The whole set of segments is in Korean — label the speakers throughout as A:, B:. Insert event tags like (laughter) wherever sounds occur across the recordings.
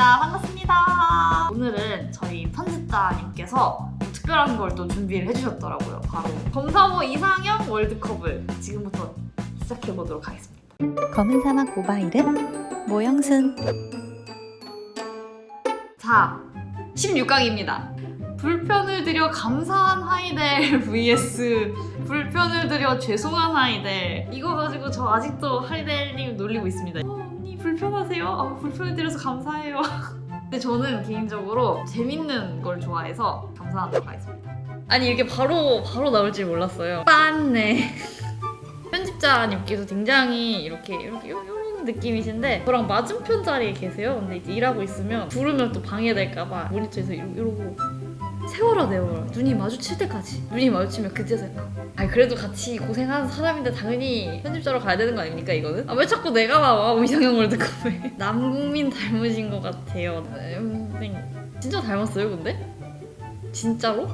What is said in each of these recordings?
A: 반갑습니다. 반갑습니다. 오늘은 저희 편집자님께서 특별한 걸 또 준비를 해주셨더라고요. 바로 검사모 이상형 월드컵을 지금부터 시작해보도록 하겠습니다.
B: 검은 사막 모바일은 모영순
A: 자, 16강입니다. 불편을 드려 감사한 하이델 (laughs) vs 불편을 드려 죄송한 하이델 이거 가지고 저 아직도 하이델님 놀리고 있습니다 불편하세요? 아, 불편을 드려서 감사해요 (laughs) 근데 저는 개인적으로 재밌는 걸 좋아해서 감사하도록 하겠습니다 아니 이게 바로 바로 나올 줄 몰랐어요 빤네 (laughs) 편집자님께서 굉장히 이렇게 이렇게 이런 느낌이신데 저랑 맞은편 자리에 계세요. 근데 이제 일하고 있으면 부르면 또 방해될까봐 모니터에서 이러, 이러고 세월아 내월아 눈이 마주칠 때까지 눈이 마주치면 그제서 약간 아니 그래도 같이 고생하는 사람인데 당연히 편집자로 가야 되는 거 아닙니까 이거는? 아 왜 자꾸 내가 나와 이상형 월드컵에 남국민 닮으신 것 같아요 음, 네. 진짜 닮았어요 근데? 진짜로?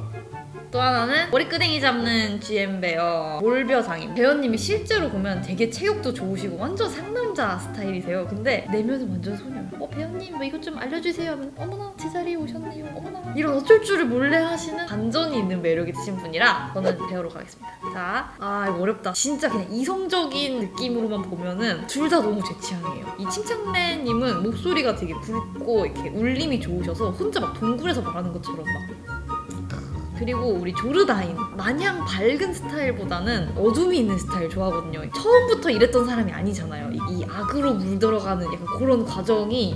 A: 또 하나는 머리끄댕이 잡는 GM 배어 몰벼상임 배어님이 실제로 보면 되게 체격도 좋으시고 완전 상남자 스타일이세요. 근데 내면은 완전 소녀. 어 배어님 뭐 이것 좀 알려주세요. 하면 어머나 제 자리에 오셨네요. 어머나. 이런 어쩔 줄을 몰래 하시는 반전이 있는 매력이 있으신 분이라 저는 배우러 가겠습니다. 자아 이거 어렵다. 진짜 그냥 이성적인 느낌으로만 보면은 둘 다 너무 제 취향이에요. 이 칭찬맨님은 목소리가 되게 굵고 이렇게 울림이 좋으셔서 혼자 막 동굴에서 말하는 것처럼 막 그리고 우리 조르다인 마냥 밝은 스타일보다는 어둠이 있는 스타일 좋아하거든요. 처음부터 이랬던 사람이 아니잖아요. 이, 이 악으로 물들어가는 약간 그런 과정이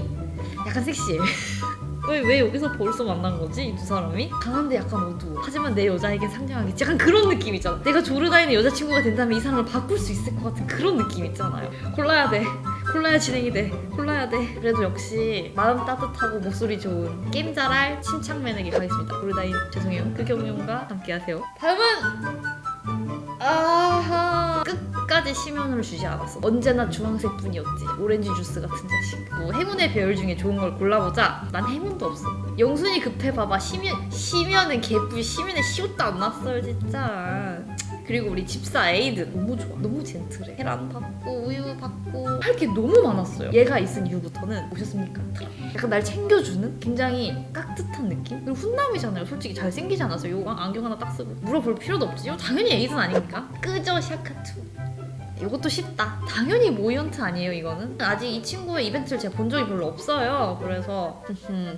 A: 약간 섹시해. (laughs) 왜, 왜 여기서 벌써 만난 거지? 이 두 사람이? 강한데 약간 어두워 하지만 내 여자에게 상냥하겠지 약간 그런 느낌 있잖아. 내가 조르다인의 여자친구가 된다면 이 사람을 바꿀 수 있을 것 같은 그런 느낌 있잖아요. 골라야 돼 골라야 진행이 돼. 골라야 돼. 그래도 역시 마음 따뜻하고 목소리 좋은 게임 잘할 침착맨에게 가겠습니다. 조르다인 죄송해요. 그 경륜과 함께 하세요. 다음은 아하. 끝까지 심연을 주지 않았어. 언제나 주황색 뿐이었지. 오렌지 주스 같은 자식. 뭐 행운의 배열 중에 좋은 걸 골라보자. 난 행운도 없어. 영순이 급해봐봐. 심연 심연은 개뿔 심연에 시옷도 안 났어요 진짜 그리고 우리 집사 에이드 너무 좋아 너무 젠틀해 계란 받고 우유 받고 할 게 너무 많았어요 얘가 있은 이후부터는 오셨습니까? 약간 날 챙겨주는 굉장히 깍듯한 느낌? 그리고 훈남이잖아요 솔직히 잘생기지 않았어요 요강 안경 하나 딱 쓰고 물어볼 필요도 없지 요 당연히 에이드는 아닙니까? 끄죠 샤카투 이것도 쉽다. 당연히 모이언트 아니에요, 이거는? 아직 이 친구의 이벤트를 제가 본 적이 별로 없어요. 그래서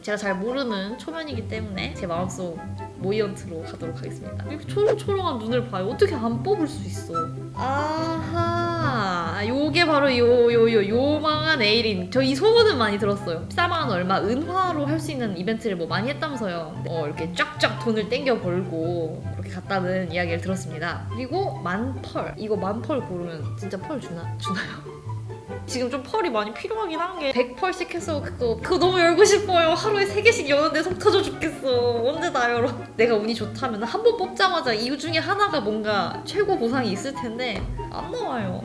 A: 제가 잘 모르는 초면이기 때문에 제 마음속 모이언트로 가도록 하겠습니다. 이렇게 초롱초롱한 눈을 봐요. 어떻게 안 뽑을 수 있어? 아하. 요게 바로 요, 요, 요, 요망한 에이린. 저 이 소문은 많이 들었어요. 14만원 얼마 은화로 할 수 있는 이벤트를 뭐 많이 했다면서요. 어, 이렇게 쫙쫙 돈을 땡겨 벌고 그렇게 갔다는 이야기를 들었습니다. 그리고 만펄. 이거 만펄 고르면 진짜 펄 주나, 주나요? (laughs) 지금 좀 펄이 많이 필요하긴 한 게 100펄씩 해서 그거 그거 너무 열고 싶어요 하루에 3개씩 여는데 속 터져 죽겠어 언제 다 열어 (laughs) 내가 운이 좋다면 한 번 뽑자마자 이 중에 하나가 뭔가 최고 보상이 있을 텐데 안 나와요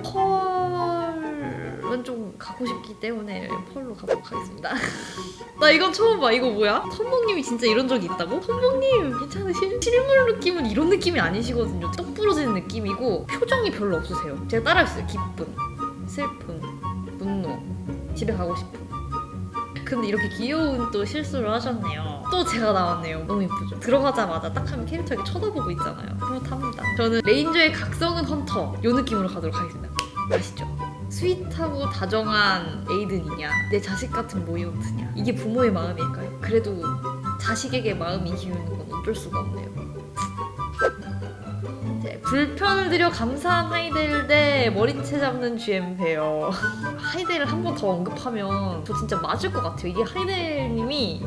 A: 펄은 좀 가고 싶기 때문에 펄로 가도록 하겠습니다 (laughs) 나 이건 처음 봐 이거 뭐야? 텀몽님이 진짜 이런 적이 있다고? 텀몽님 괜찮으실? 실물 느낌은 이런 느낌이 아니시거든요 떡 부러지는 느낌이고 표정이 별로 없으세요 제가 따라했어요 기쁨 슬픔, 분노, 집에 가고 싶음. 근데 이렇게 귀여운 또 실수를 하셨네요. 또 제가 나왔네요. 너무 예쁘죠? 들어가자마자 딱 하면 캐릭터에게 쳐다보고 있잖아요. 그렇답니다. 저는 레인저의 각성은 헌터 요 느낌으로 가도록 하겠습니다. 아시죠? sweet하고 다정한 에이든이냐 내 자식 같은 모이언트냐 이게 부모의 마음일까요? 그래도 자식에게 마음이 기우는 건 어쩔 수가 없네요. 불편을 드려 감사한 하이델 대 머리채 잡는 GM 배어. (laughs) 하이델을 한 번 더 언급하면 저 진짜 맞을 것 같아요. 이게 하이델님이.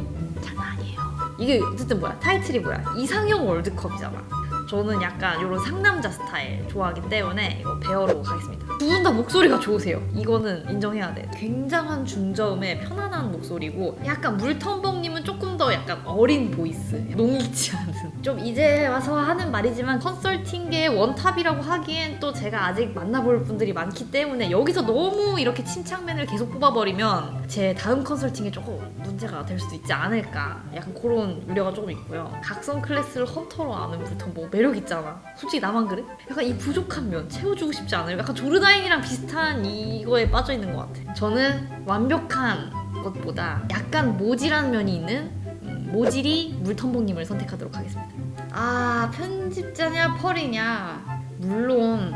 A: 이게 어쨌든 뭐야 타이틀이 뭐야 이상형 월드컵이잖아. 저는 약간 이런 상남자 스타일 좋아하기 때문에 이거 배어로 가겠습니다. 두 분 다 목소리가 좋으세요. 이거는 인정해야 돼. 굉장한 중저음의 편안한 목소리고 약간 물텀벙님은 조금 더 약간 어린 voice. 농익지 않은. 좀 이제 와서 하는 말이지만 컨설팅계의 원탑이라고 하기엔 또 제가 아직 만나볼 분들이 많기 때문에 여기서 너무 이렇게 침착맨을 계속 뽑아버리면 제 다음 컨설팅에 조금 문제가 될 수도 있지 않을까. 약간 그런 우려가 조금 있고요. 각성 클래스를 헌터로 아는 물텀벙 매력 있잖아. 솔직히 나만 그래? 약간 이 부족한 면 채워주고 싶지 않아요? 약간 조르다인이랑 비슷한 이거에 빠져 있는 것 같아. 저는 완벽한 것보다 약간 모질한 면이 있는 음, 모질이 물텀벙님을 선택하도록 하겠습니다. 아 편집자냐 펄이냐 물론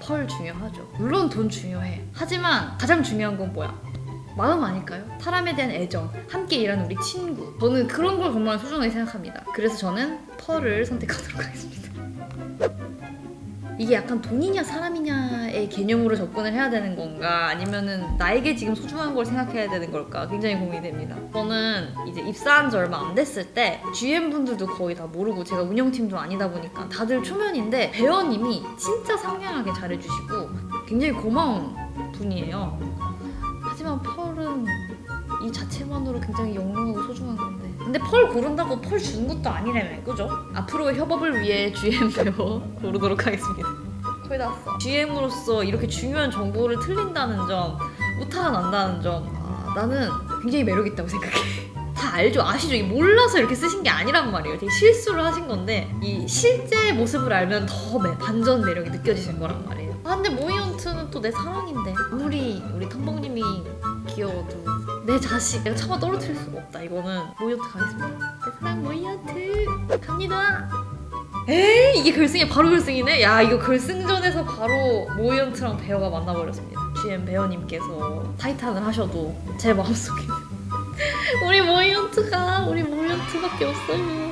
A: 펄 중요하죠. 물론 돈 중요해. 하지만 가장 중요한 건 뭐야? 마음 아닐까요? 사람에 대한 애정, 함께 일하는 우리 친구. 저는 그런 걸 정말 소중하게 생각합니다. 그래서 저는 펄을 선택하도록 하겠습니다. 이게 약간 돈이냐 사람이냐의 개념으로 접근을 해야 되는 건가 아니면은 나에게 지금 소중한 걸 생각해야 되는 걸까 굉장히 고민이 됩니다. 저는 이제 입사한 지 얼마 안 됐을 때 GM 분들도 거의 다 모르고 제가 운영팀도 아니다 보니까 다들 초면인데 배원님이 진짜 상냥하게 잘해주시고 굉장히 고마운 분이에요. 하지만 펄은 이 자체만으로 굉장히 영롱하고 소중한 건데 근데 펄 고른다고 펄 주는 것도 아니라며 그죠? 앞으로의 협업을 위해 GM 배워 (laughs) 고르도록 하겠습니다 거의 다 왔어 GM으로서 이렇게 중요한 정보를 틀린다는 점 우타가 난다는 점 아, 나는 굉장히 매력있다고 생각해 (laughs) 다 알죠? 아시죠? 이 몰라서 이렇게 쓰신 게 아니란 말이에요 되게 실수를 하신 건데 이 실제 모습을 알면 더 매- 반전 매력이 느껴지실 거란 말이에요 아 근데 모이언트는 또 내 사랑인데. 아무리 우리 텀벙님이 귀여워도 내 자식 내가 차마 떨어뜨릴 수가 없다. 이거는 모이언트 가겠습니다. 내 사랑 모이언트. 갑니다. 에이 이게 결승이 바로 결승이네? 야 이거 결승전에서 바로 모이언트랑 배어가 만나버렸습니다. GM 배어님께서 타이탄을 하셔도 제 마음속에 (laughs) 우리 모이언트가 우리 모이언트밖에 없어요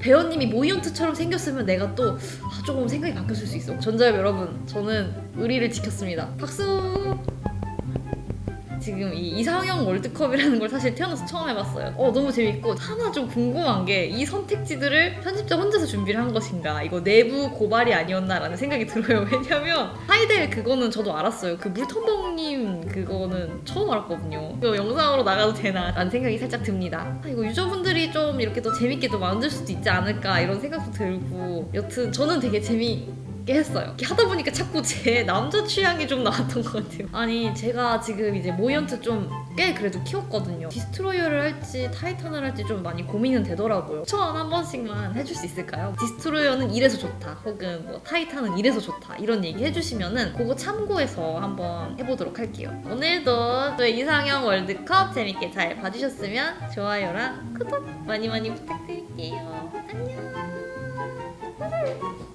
A: 배어님이 모이언트처럼 생겼으면 내가 또 아, 조금 생각이 바뀌었을 수 있어. 전자협 여러분 저는 의리를 지켰습니다. 박수 지금 이 이상형 월드컵이라는 걸 사실 태어나서 처음 해봤어요. 어 너무 재밌고 하나 좀 궁금한 게 이 선택지들을 편집자 혼자서 준비를 한 것인가 이거 내부 고발이 아니었나라는 생각이 들어요. (laughs) 왜냐면 하이델 그거는 저도 알았어요. 그 물텀벙님 그거는 처음 알았거든요. 이거 영상으로 나가도 되나 라는 생각이 살짝 듭니다. 아, 이거 유저분들이 좀 이렇게 또 재밌게 또 만들 수도 있지 않을까 이런 생각도 들고 여튼 저는 되게 재밌게 했어요. 하다 보니까 자꾸 제 남자 취향이 좀 나왔던 것 같아요. 아니 제가 지금 이제 모이언트 좀 꽤 그래도 키웠거든요. 디스트로이어를 할지 타이탄을 할지 좀 많이 고민은 되더라고요. 추천 한 번씩만 해줄 수 있을까요? 디스트로이어는 이래서 좋다. 혹은 뭐 타이탄은 이래서 좋다. 이런 얘기 해주시면은 그거 참고해서 한번 해보도록 할게요. 오늘도 저희 이상형 월드컵 재밌게 잘 봐주셨으면 좋아요랑 구독 많이 많이 부탁드릴게요. 안녕.